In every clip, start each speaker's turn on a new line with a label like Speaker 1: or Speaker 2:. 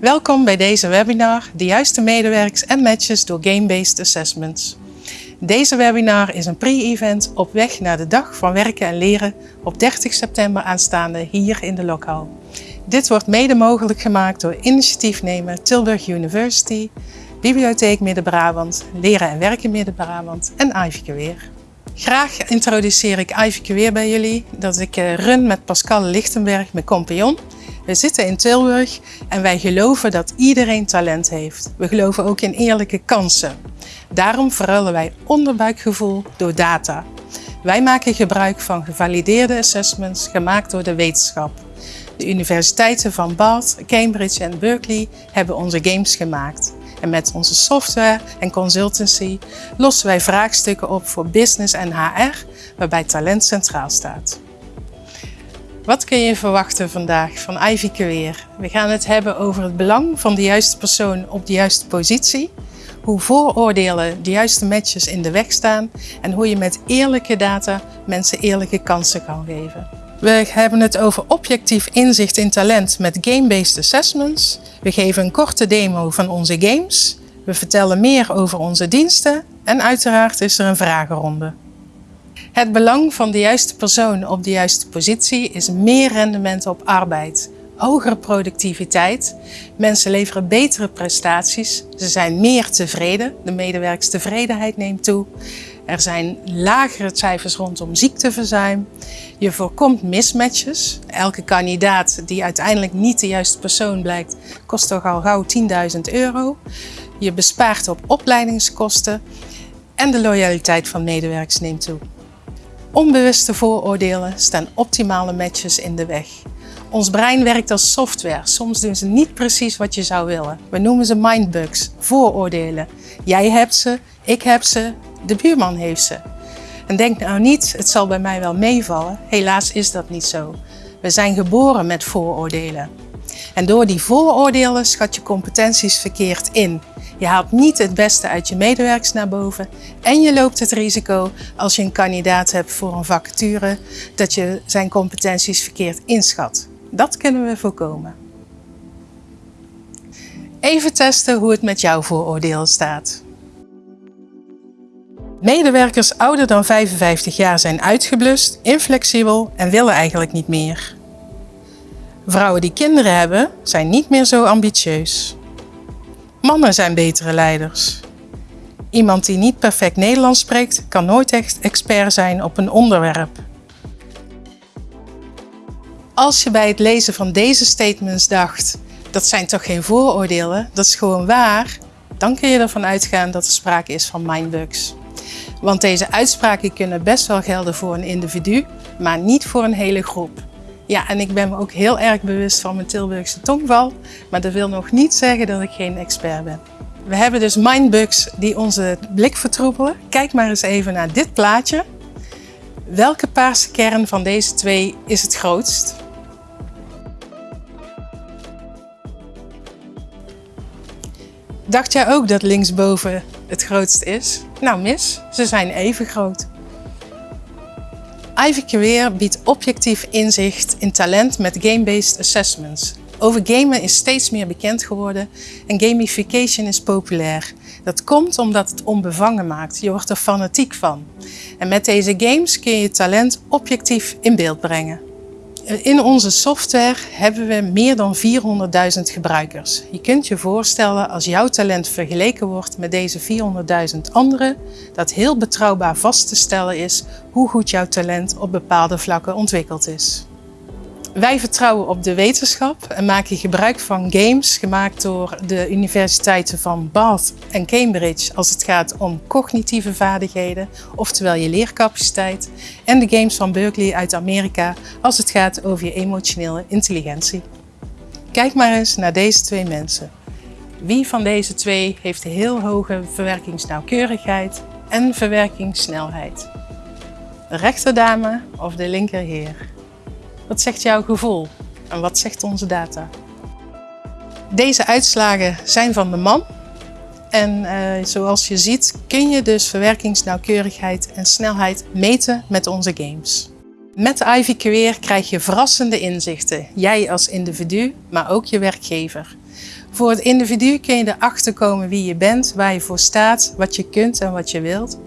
Speaker 1: Welkom bij deze webinar De juiste medewerkers en matches door Game-Based Assessments. Deze webinar is een pre-event op weg naar de dag van werken en leren op 30 september aanstaande hier in de lokaal. Dit wordt mede mogelijk gemaakt door initiatiefnemer Tilburg University, Bibliotheek Midden-Brabant, Leren en Werken Midden-Brabant en Ivy Weer. Graag introduceer ik Ivy Weer bij jullie, dat ik eh, run met Pascal Lichtenberg, mijn compagnon. We zitten in Tilburg en wij geloven dat iedereen talent heeft. We geloven ook in eerlijke kansen. Daarom verruilen wij onderbuikgevoel door data. Wij maken gebruik van gevalideerde assessments gemaakt door de wetenschap. De universiteiten van Bath, Cambridge en Berkeley hebben onze games gemaakt. En met onze software en consultancy lossen wij vraagstukken op voor business en HR, waarbij talent centraal staat. Wat kun je verwachten vandaag van Ivy Career? We gaan het hebben over het belang van de juiste persoon op de juiste positie, hoe vooroordelen de juiste matches in de weg staan en hoe je met eerlijke data mensen eerlijke kansen kan geven. We hebben het over objectief inzicht in talent met game-based assessments. We geven een korte demo van onze games. We vertellen meer over onze diensten en uiteraard is er een vragenronde. Het belang van de juiste persoon op de juiste positie is meer rendement op arbeid, hogere productiviteit. Mensen leveren betere prestaties, ze zijn meer tevreden, de medewerkstevredenheid neemt toe. Er zijn lagere cijfers rondom ziekteverzuim. Je voorkomt mismatches. Elke kandidaat die uiteindelijk niet de juiste persoon blijkt, kost toch al gauw 10.000 euro. Je bespaart op opleidingskosten en de loyaliteit van medewerkers neemt toe. Onbewuste vooroordelen staan optimale matches in de weg. Ons brein werkt als software. Soms doen ze niet precies wat je zou willen. We noemen ze mindbugs, vooroordelen. Jij hebt ze, ik heb ze, de buurman heeft ze. En denk nou niet, het zal bij mij wel meevallen. Helaas is dat niet zo. We zijn geboren met vooroordelen. En door die vooroordelen schat je competenties verkeerd in. Je haalt niet het beste uit je medewerkers naar boven en je loopt het risico als je een kandidaat hebt voor een vacature dat je zijn competenties verkeerd inschat. Dat kunnen we voorkomen. Even testen hoe het met jouw vooroordelen staat. Medewerkers ouder dan 55 jaar zijn uitgeblust, inflexibel en willen eigenlijk niet meer. Vrouwen die kinderen hebben zijn niet meer zo ambitieus. Mannen zijn betere leiders. Iemand die niet perfect Nederlands spreekt kan nooit echt expert zijn op een onderwerp. Als je bij het lezen van deze statements dacht, dat zijn toch geen vooroordelen, dat is gewoon waar, dan kun je ervan uitgaan dat er sprake is van mindbugs. Want deze uitspraken kunnen best wel gelden voor een individu, maar niet voor een hele groep. Ja, en ik ben me ook heel erg bewust van mijn Tilburgse tongval, maar dat wil nog niet zeggen dat ik geen expert ben. We hebben dus mindbugs die onze blik vertroebelen. Kijk maar eens even naar dit plaatje. Welke paarse kern van deze twee is het grootst? Dacht jij ook dat linksboven het grootst is? Nou mis, ze zijn even groot. Ivy Career biedt objectief inzicht in talent met game-based assessments. Over gamen is steeds meer bekend geworden en gamification is populair. Dat komt omdat het onbevangen maakt. Je wordt er fanatiek van. En met deze games kun je je talent objectief in beeld brengen. In onze software hebben we meer dan 400.000 gebruikers. Je kunt je voorstellen als jouw talent vergeleken wordt met deze 400.000 anderen, dat heel betrouwbaar vast te stellen is hoe goed jouw talent op bepaalde vlakken ontwikkeld is. Wij vertrouwen op de wetenschap en maken gebruik van games gemaakt door de universiteiten van Bath en Cambridge als het gaat om cognitieve vaardigheden, oftewel je leercapaciteit, en de games van Berkeley uit Amerika als het gaat over je emotionele intelligentie. Kijk maar eens naar deze twee mensen. Wie van deze twee heeft heel hoge verwerkingsnauwkeurigheid en verwerkingssnelheid? De rechterdame of de linkerheer? Wat zegt jouw gevoel? En wat zegt onze data? Deze uitslagen zijn van de man. En uh, zoals je ziet kun je dus verwerkingsnauwkeurigheid en snelheid meten met onze games. Met Ivy Career krijg je verrassende inzichten, jij als individu, maar ook je werkgever. Voor het individu kun je erachter komen wie je bent, waar je voor staat, wat je kunt en wat je wilt,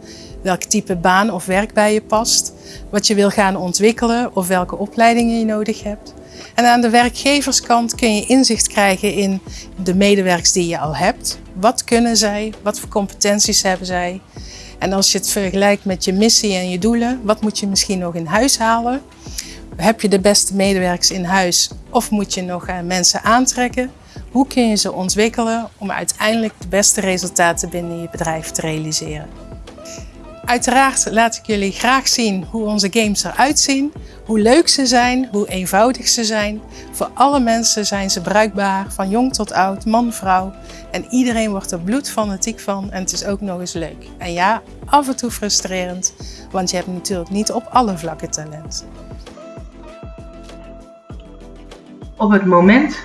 Speaker 1: welk type baan of werk bij je past, wat je wil gaan ontwikkelen of welke opleidingen je nodig hebt. En aan de werkgeverskant kun je inzicht krijgen in de medewerkers die je al hebt. Wat kunnen zij? Wat voor competenties hebben zij? En als je het vergelijkt met je missie en je doelen, wat moet je misschien nog in huis halen? Heb je de beste medewerkers in huis of moet je nog eh, mensen aantrekken? Hoe kun je ze ontwikkelen om uiteindelijk de beste resultaten binnen je bedrijf te realiseren? Uiteraard laat ik jullie graag zien hoe onze games eruit zien, hoe leuk ze zijn, hoe eenvoudig ze zijn. Voor alle mensen zijn ze bruikbaar, van jong tot oud, man, vrouw. En iedereen wordt er bloedfanatiek van en het is ook nog eens leuk. En ja, af en toe frustrerend, want je hebt natuurlijk niet op alle vlakken talent.
Speaker 2: Op het moment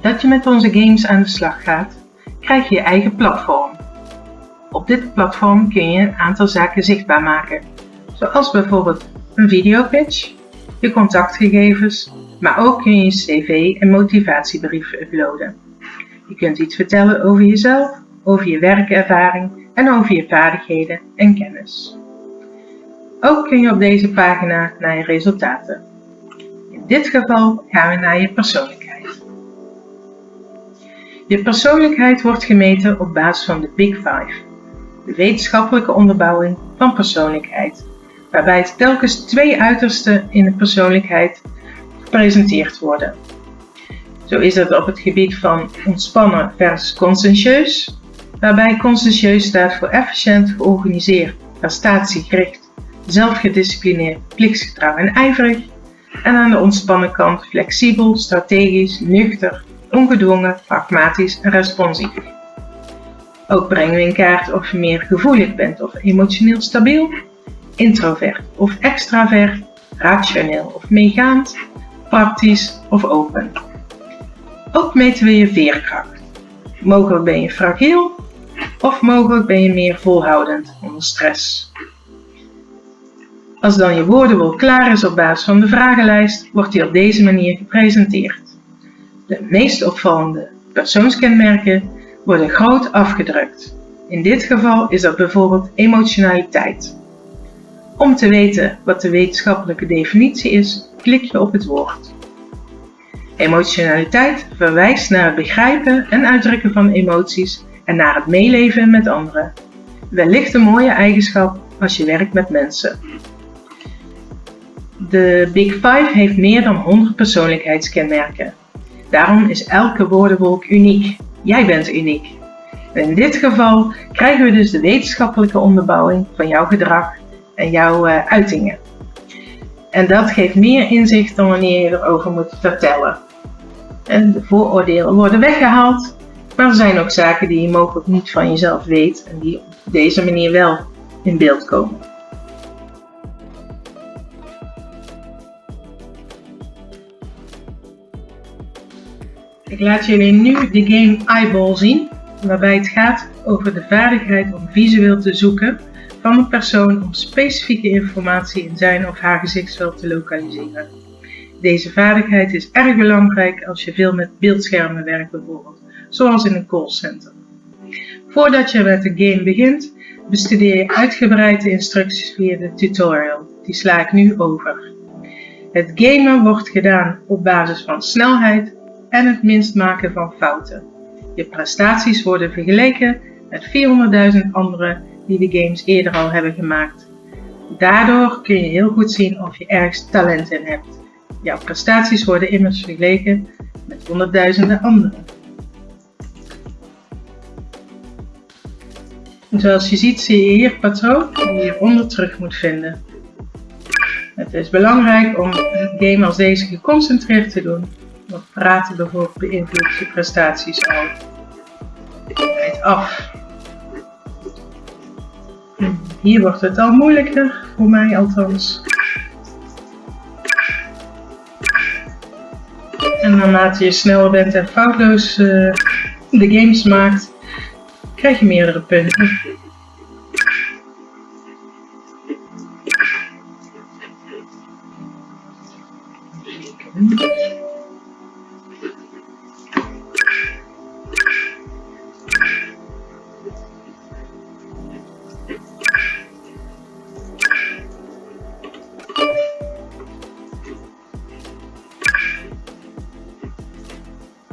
Speaker 2: dat je met onze games aan de slag gaat, krijg je je eigen platform. Op dit platform kun je een aantal zaken zichtbaar maken, zoals bijvoorbeeld een videopitch, je contactgegevens, maar ook kun je je cv en motivatiebrief uploaden. Je kunt iets vertellen over jezelf, over je werkervaring en over je vaardigheden en kennis. Ook kun je op deze pagina naar je resultaten. In dit geval gaan we naar je persoonlijkheid. Je persoonlijkheid wordt gemeten op basis van de Big Five, de wetenschappelijke onderbouwing van persoonlijkheid, waarbij telkens twee uitersten in de persoonlijkheid gepresenteerd worden. Zo is het op het gebied van ontspannen versus conscientieus, waarbij conscientieus staat voor efficiënt, georganiseerd, prestatiegericht, zelfgedisciplineerd, plichtsgetrouw en ijverig. En aan de ontspannen kant flexibel, strategisch, nuchter, ongedwongen, pragmatisch en responsief. Ook brengen we in kaart of je meer gevoelig bent of emotioneel stabiel, introvert of extravert, rationeel of meegaand, praktisch of open. Ook meten we je veerkracht. Mogelijk ben je fragiel of mogelijk ben je meer volhoudend onder stress. Als dan je woordenboek klaar is op basis van de vragenlijst, wordt die op deze manier gepresenteerd. De meest opvallende persoonskenmerken worden groot afgedrukt. In dit geval is dat bijvoorbeeld emotionaliteit. Om te weten wat de wetenschappelijke definitie is, klik je op het woord. Emotionaliteit verwijst naar het begrijpen en uitdrukken van emoties en naar het meeleven met anderen. Wellicht een mooie eigenschap als je werkt met mensen. De Big Five heeft meer dan 100 persoonlijkheidskenmerken. Daarom is elke woordenwolk uniek. Jij bent uniek. in dit geval krijgen we dus de wetenschappelijke onderbouwing van jouw gedrag en jouw uh, uitingen. En dat geeft meer inzicht dan wanneer je erover moet vertellen. En de vooroordelen worden weggehaald, maar er zijn ook zaken die je mogelijk niet van jezelf weet en die op deze manier wel in beeld komen. Ik laat jullie nu de game Eyeball zien, waarbij het gaat over de vaardigheid om visueel te zoeken van een persoon om specifieke informatie in zijn of haar gezichtsveld te lokaliseren. Deze vaardigheid is erg belangrijk als je veel met beeldschermen werkt bijvoorbeeld, zoals in een callcenter. Voordat je met de game begint, bestudeer je uitgebreid de instructies via de tutorial. Die sla ik nu over. Het gamen wordt gedaan op basis van snelheid en het minst maken van fouten. Je prestaties worden vergeleken met 400.000 anderen die de games eerder al hebben gemaakt. Daardoor kun je heel goed zien of je ergens talent in hebt. Jouw prestaties worden immers vergeleken met honderdduizenden anderen. zoals je ziet zie je hier patroon die je hieronder terug moet vinden. Het is belangrijk om een game als deze geconcentreerd te doen, want praten bijvoorbeeld beïnvloedt je prestaties al. Rijd af. Hier wordt het al moeilijker, voor mij althans. En naarmate je sneller bent en foutloos uh, de games maakt, krijg je meerdere punten.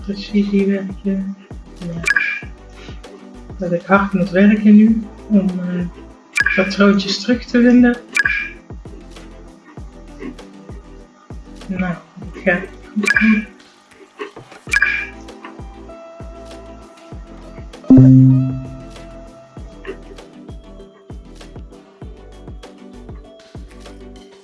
Speaker 2: Werken. Ja. Dat ik hard moet werken nu om uh, patroontjes terug te vinden. Nou, ik ga goed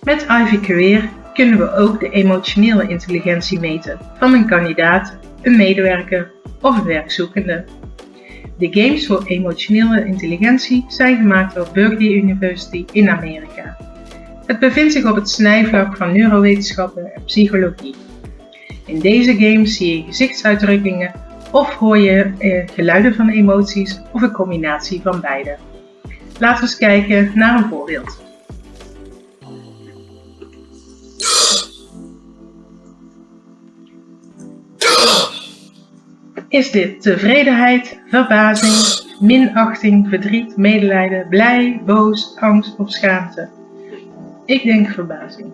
Speaker 2: Met Ivy Career kunnen we ook de emotionele intelligentie meten van een kandidaat, een medewerker of een werkzoekende. De games voor emotionele intelligentie zijn gemaakt door Berkeley University in Amerika. Het bevindt zich op het snijvlak van neurowetenschappen en psychologie. In deze games zie je gezichtsuitdrukkingen of hoor je eh, geluiden van emoties of een combinatie van beide. Laten we eens kijken naar een voorbeeld. Is dit tevredenheid, verbazing, minachting, verdriet, medelijden, blij, boos, angst of schaamte? Ik denk verbazing.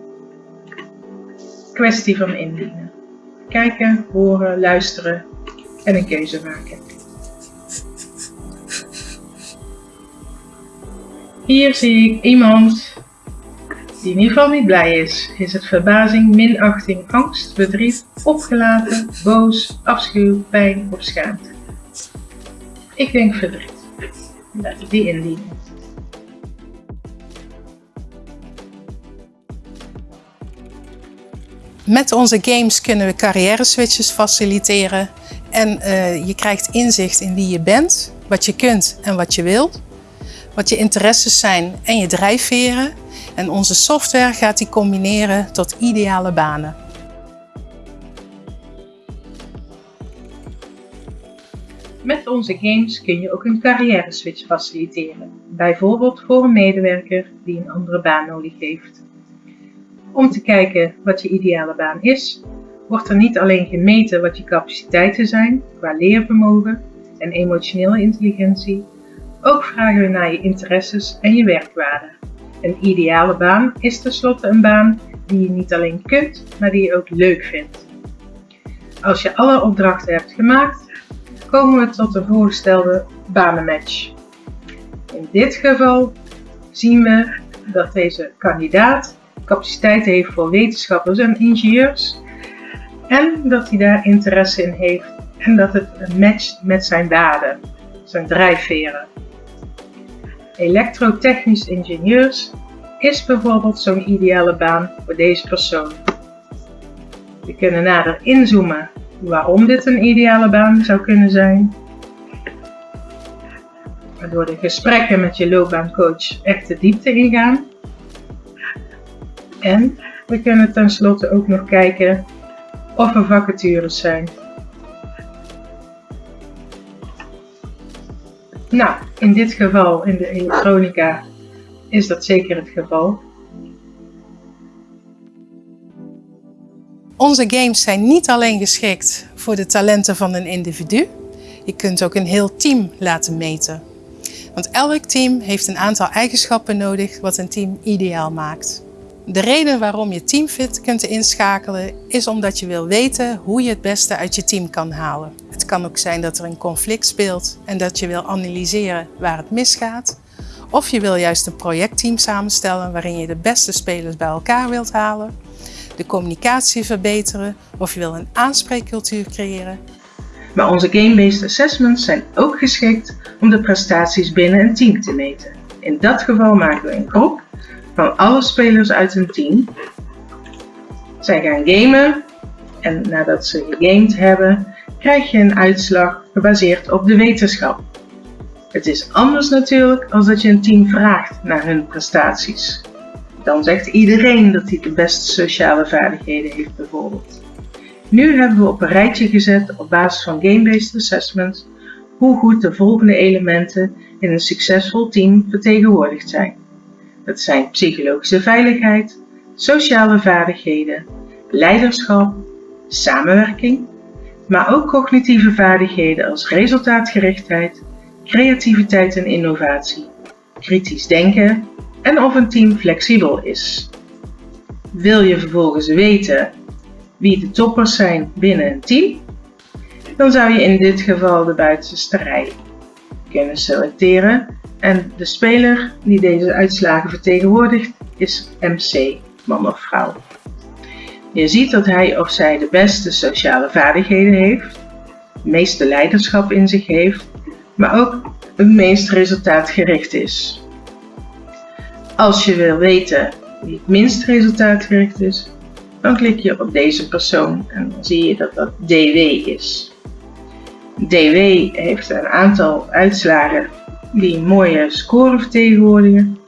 Speaker 2: Kwestie van indienen. Kijken, horen, luisteren en een keuze maken. Hier zie ik iemand die in ieder geval niet blij is. Is het verbazing, minachting, angst, verdriet, opgelaten, boos, afschuw, pijn of schaamte? Ik denk verdriet. Laten we die indienen.
Speaker 1: Met onze games kunnen we carrière switches faciliteren en uh, je krijgt inzicht in wie je bent, wat je kunt en wat je wilt, wat je interesses zijn en je drijfveren. En onze software gaat die combineren tot ideale banen.
Speaker 2: Met onze games kun je ook een carrière switch faciliteren, bijvoorbeeld voor een medewerker die een andere baan nodig heeft. Om te kijken wat je ideale baan is, wordt er niet alleen gemeten wat je capaciteiten zijn qua leervermogen en emotionele intelligentie, ook vragen we naar je interesses en je werkwaarde. Een ideale baan is tenslotte een baan die je niet alleen kunt, maar die je ook leuk vindt. Als je alle opdrachten hebt gemaakt, komen we tot de voorgestelde banenmatch. In dit geval zien we dat deze kandidaat capaciteiten heeft voor wetenschappers en ingenieurs en dat hij daar interesse in heeft en dat het matcht met zijn waarden, zijn drijfveren. Elektrotechnisch ingenieurs is bijvoorbeeld zo'n ideale baan voor deze persoon. We kunnen nader inzoomen waarom dit een ideale baan zou kunnen zijn. Waardoor de gesprekken met je loopbaancoach echt de diepte ingaan. En we kunnen tenslotte ook nog kijken of er vacatures zijn. Nou, in dit geval, in de elektronica, is dat zeker het geval.
Speaker 1: Onze games zijn niet alleen geschikt voor de talenten van een individu. Je kunt ook een heel team laten meten. Want elk team heeft een aantal eigenschappen nodig wat een team ideaal maakt. De reden waarom je Teamfit kunt inschakelen is omdat je wil weten hoe je het beste uit je team kan halen. Het kan ook zijn dat er een conflict speelt en dat je wil analyseren waar het misgaat. Of je wil juist een projectteam samenstellen waarin je de beste spelers bij elkaar wilt halen, de communicatie verbeteren of je wil een aanspreekcultuur creëren.
Speaker 2: Maar onze game-based assessments zijn ook geschikt om de prestaties binnen een team te meten. In dat geval maken we een groep van alle spelers uit een team. Zij gaan gamen en nadat ze gegamed hebben, krijg je een uitslag gebaseerd op de wetenschap. Het is anders natuurlijk als dat je een team vraagt naar hun prestaties. Dan zegt iedereen dat hij de beste sociale vaardigheden heeft bijvoorbeeld. Nu hebben we op een rijtje gezet op basis van game-based assessments hoe goed de volgende elementen in een succesvol team vertegenwoordigd zijn. Dat zijn psychologische veiligheid, sociale vaardigheden, leiderschap, samenwerking, maar ook cognitieve vaardigheden als resultaatgerichtheid, creativiteit en innovatie, kritisch denken en of een team flexibel is. Wil je vervolgens weten wie de toppers zijn binnen een team? dan zou je in dit geval de buitenste rij kunnen selecteren. En de speler die deze uitslagen vertegenwoordigt is MC, man of vrouw. Je ziet dat hij of zij de beste sociale vaardigheden heeft, het meeste leiderschap in zich heeft, maar ook het meest resultaatgericht is. Als je wil weten wie het minst resultaatgericht is, dan klik je op deze persoon en dan zie je dat dat DW is. DW heeft een aantal uitslagen die mooie score vertegenwoordigen,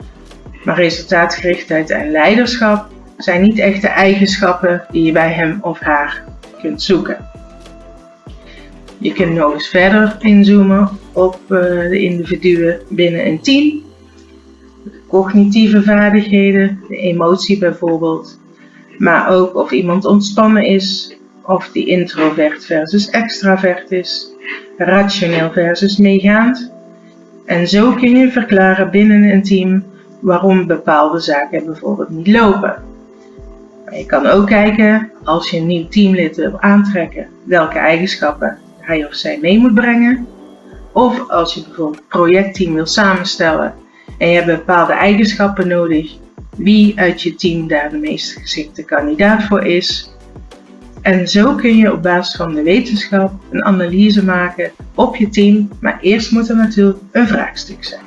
Speaker 2: maar resultaatgerichtheid en leiderschap zijn niet echt de eigenschappen die je bij hem of haar kunt zoeken. Je kunt nog eens verder inzoomen op eh, de individuen binnen een team. De cognitieve vaardigheden, de emotie bijvoorbeeld. Maar ook of iemand ontspannen is, of die introvert versus extravert is, rationeel versus meegaand. En zo kun je verklaren binnen een team waarom bepaalde zaken bijvoorbeeld niet lopen. Je kan ook kijken, als je een nieuw teamlid wil aantrekken, welke eigenschappen hij of zij mee moet brengen. Of als je bijvoorbeeld een projectteam wil samenstellen en je hebt bepaalde eigenschappen nodig, wie uit je team daar de meest geschikte kandidaat voor is. En zo kun je op basis van de wetenschap een analyse maken op je team, maar eerst moet er natuurlijk een vraagstuk zijn.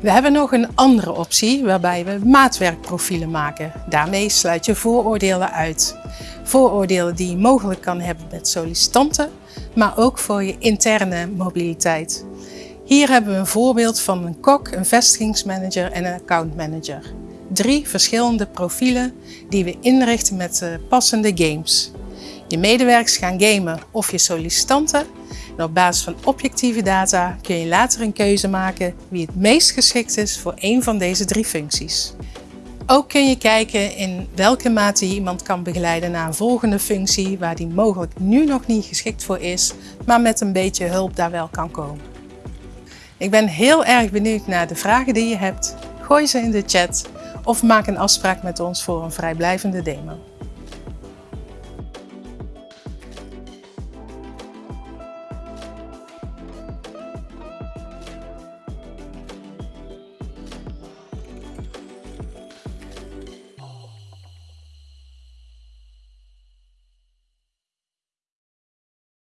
Speaker 1: We hebben nog een andere optie waarbij we maatwerkprofielen maken. Daarmee sluit je vooroordelen uit. Vooroordelen die je mogelijk kan hebben met sollicitanten, maar ook voor je interne mobiliteit. Hier hebben we een voorbeeld van een kok, een vestigingsmanager en een accountmanager. Drie verschillende profielen die we inrichten met passende games. Je medewerkers gaan gamen of je sollicitanten en op basis van objectieve data kun je later een keuze maken wie het meest geschikt is voor een van deze drie functies. Ook kun je kijken in welke mate je iemand kan begeleiden naar een volgende functie waar die mogelijk nu nog niet geschikt voor is, maar met een beetje hulp daar wel kan komen. Ik ben heel erg benieuwd naar de vragen die je hebt. Gooi ze in de chat of maak een afspraak met ons voor een vrijblijvende demo.